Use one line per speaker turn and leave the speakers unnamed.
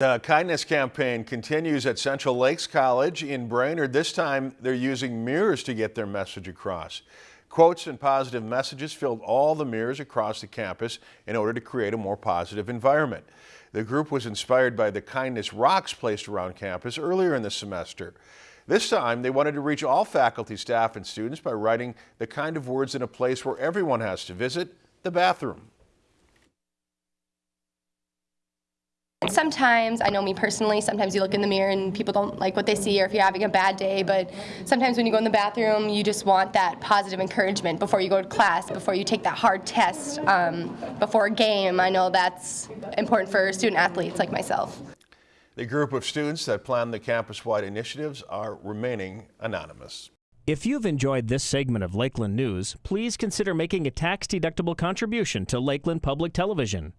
The kindness campaign continues at Central Lakes College in Brainerd. This time they're using mirrors to get their message across. Quotes and positive messages filled all the mirrors across the campus in order to create a more positive environment. The group was inspired by the kindness rocks placed around campus earlier in the semester. This time they wanted to reach all faculty, staff and students by writing the kind of words in a place where everyone has to visit, the bathroom.
Sometimes, I know me personally, sometimes you look in the mirror and people don't like what they see or if you're having a bad day, but sometimes when you go in the bathroom, you just want that positive encouragement before you go to class, before you take that hard test, um, before a game. I know that's important for student athletes like myself.
The group of students that plan the campus-wide initiatives are remaining anonymous.
If you've enjoyed this segment of Lakeland News, please consider making a tax-deductible contribution to Lakeland Public Television.